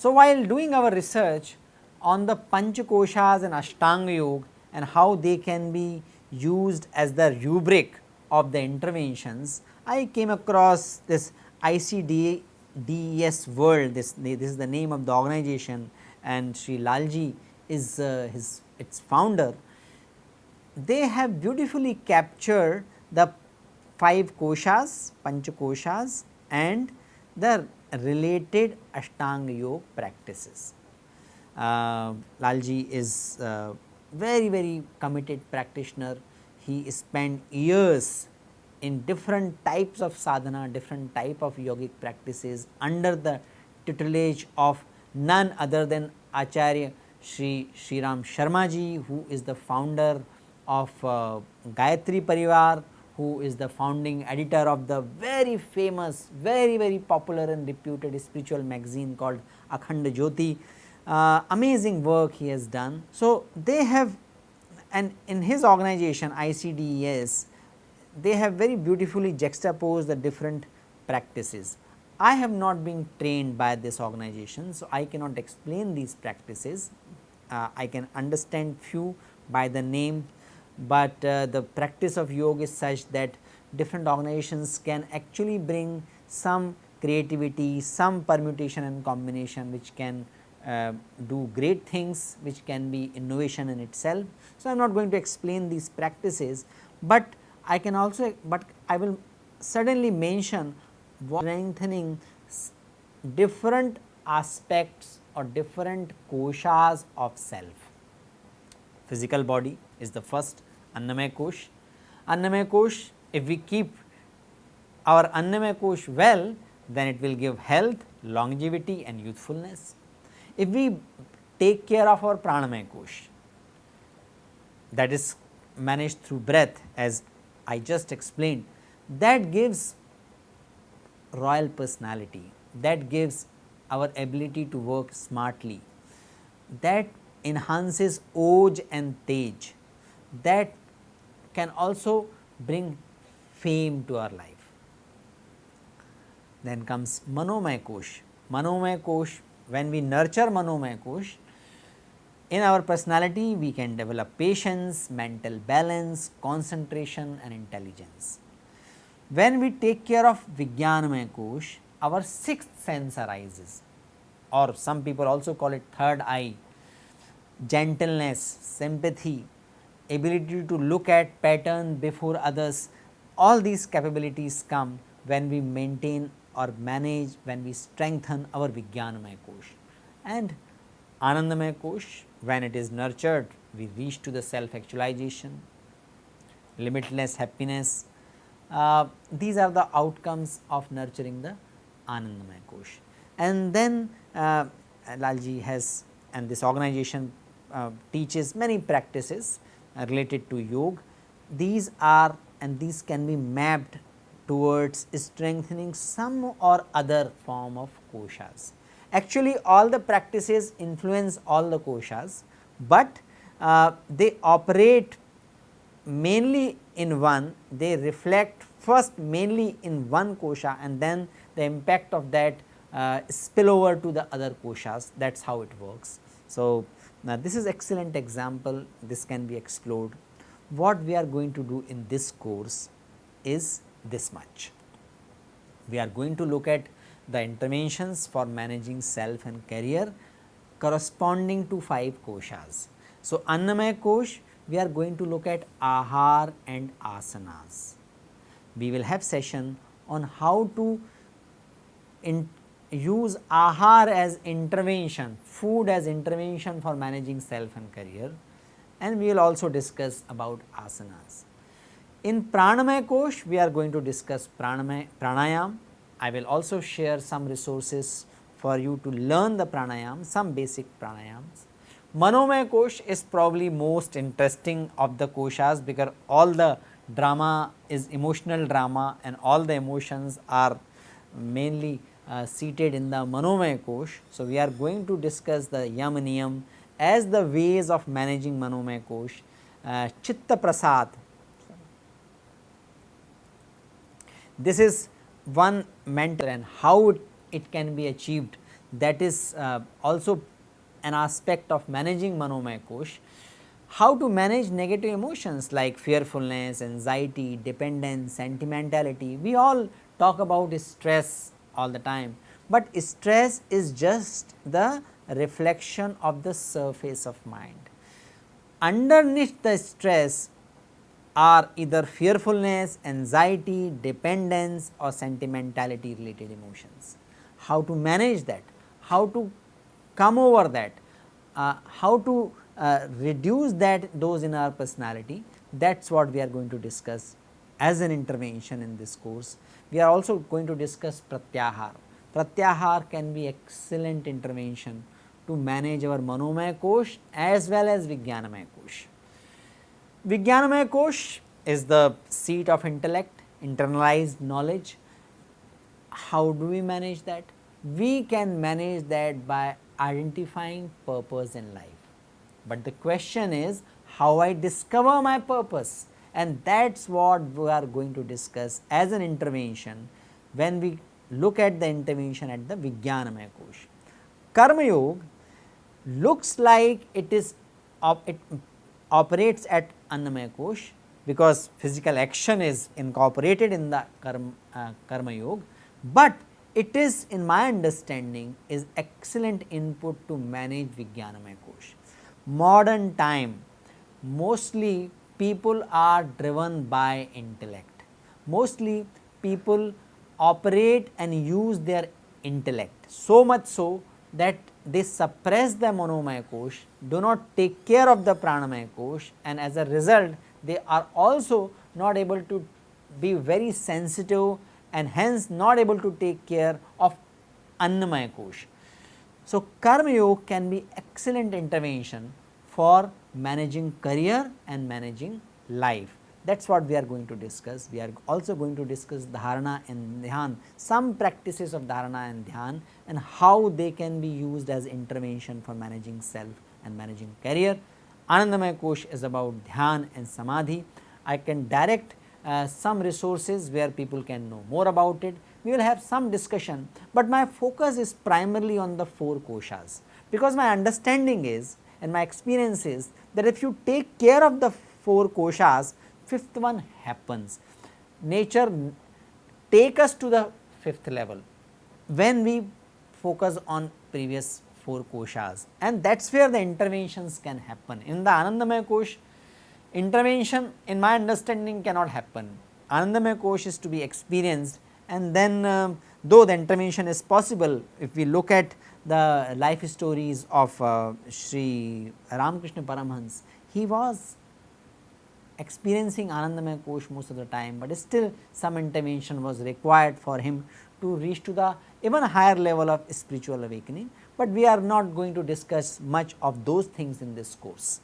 So, while doing our research on the Panchakoshas and Ashtanga Yoga and how they can be used as the rubric of the interventions, I came across this ICDES world, this, this is the name of the organization and Sri Lalji is uh, his its founder. They have beautifully captured the 5 koshas, panchakoshas and the related Ashtanga Yoga practices. Uh, Lalji is uh, very very committed practitioner. He spent years in different types of sadhana, different type of yogic practices under the tutelage of none other than Acharya Sri Sri Ram Sharma ji who is the founder of uh, Gayatri Parivar who is the founding editor of the very famous, very very popular and reputed spiritual magazine called Akhanda Jyoti. Uh, amazing work he has done. So, they have and in his organization ICDES, they have very beautifully juxtaposed the different practices. I have not been trained by this organization, so I cannot explain these practices. Uh, I can understand few by the name but uh, the practice of yoga is such that different organizations can actually bring some creativity, some permutation and combination which can uh, do great things which can be innovation in itself. So, I am not going to explain these practices, but I can also, but I will suddenly mention strengthening different aspects or different koshas of self. Physical body is the first, Annamaya Kosh. Annamaya Kosh, if we keep our Annamaya Kosh well, then it will give health, longevity and youthfulness. If we take care of our Pranamaya Kosh, that is managed through breath as I just explained, that gives royal personality, that gives our ability to work smartly, that enhances oj and tej, that can also bring fame to our life. Then comes Manomaya Kosh. Manomaya Kosh, when we nurture Manomaya Kosh, in our personality we can develop patience, mental balance, concentration and intelligence. When we take care of Vijnanamaya Kosh, our sixth sense arises or some people also call it third eye, gentleness, sympathy, ability to look at pattern before others, all these capabilities come when we maintain or manage, when we strengthen our Vijnanamaya Kosh. And Anandamaya Kosh, when it is nurtured, we reach to the self actualization, limitless happiness. Uh, these are the outcomes of nurturing the Anandamaya Kosh. And then uh, Lalji has and this organization uh, teaches many practices uh, related to yoga. These are and these can be mapped towards strengthening some or other form of koshas. Actually all the practices influence all the koshas, but uh, they operate mainly in one, they reflect first mainly in one kosha and then the impact of that uh, spill over to the other koshas that is how it works. So, now this is excellent example this can be explored. What we are going to do in this course is this much. We are going to look at the interventions for managing self and career corresponding to 5 koshas. So, Annamaya Kosh we are going to look at ahar and asanas. We will have session on how to use ahar as intervention, food as intervention for managing self and career and we will also discuss about asanas. In Pranamaya Kosh, we are going to discuss pranamaya, pranayam. I will also share some resources for you to learn the pranayam, some basic pranayams. Manomaya Kosh is probably most interesting of the koshas because all the drama is emotional drama and all the emotions are mainly uh, seated in the Manomaya Kosh. So, we are going to discuss the Yam Niyam as the ways of managing Manomaya Kosh, uh, Chitta Prasad. This is one mentor and how it, can be achieved that is uh, also an aspect of managing Manomaya Kosh. How to manage negative emotions like fearfulness, anxiety, dependence, sentimentality. We all talk about stress all the time, but stress is just the reflection of the surface of mind. Underneath the stress are either fearfulness, anxiety, dependence or sentimentality related emotions. How to manage that? How to come over that? Uh, how to uh, reduce that those in our personality that is what we are going to discuss as an intervention in this course. We are also going to discuss pratyahar. Pratyahar can be excellent intervention to manage our manomaya kosh as well as vijnanamaya kosh. Vijnanamaya kosh is the seat of intellect, internalized knowledge. How do we manage that? We can manage that by identifying purpose in life. But the question is how I discover my purpose and that is what we are going to discuss as an intervention when we look at the intervention at the Vijnanamaya Kosh. Karma Yoga looks like it is op it operates at Annamaya Kosh because physical action is incorporated in the karma, uh, karma yoga, but it is in my understanding is excellent input to manage Vijnanamaya Kosh. Modern time mostly people are driven by intellect, mostly people operate and use their intellect so much so that they suppress the manomaya kosh, do not take care of the pranamaya kosh and as a result they are also not able to be very sensitive and hence not able to take care of annamaya kosh. So, karma yoga can be excellent intervention for managing career and managing life that is what we are going to discuss. We are also going to discuss dharana and dhyan, some practices of dharana and dhyan and how they can be used as intervention for managing self and managing career. Anandamaya Kosh is about dhyan and samadhi. I can direct uh, some resources where people can know more about it. We will have some discussion, but my focus is primarily on the 4 koshas, because my understanding is and my experience is that if you take care of the 4 koshas, fifth one happens. Nature take us to the fifth level when we focus on previous four koshas and that is where the interventions can happen. In the Anandamaya Kosh, intervention in my understanding cannot happen. Anandamaya Kosh is to be experienced and then uh, though the intervention is possible, if we look at the life stories of uh, Sri Ramakrishna Paramhans, he was experiencing Anandamaya Kosh most of the time, but still some intervention was required for him to reach to the even higher level of spiritual awakening, but we are not going to discuss much of those things in this course.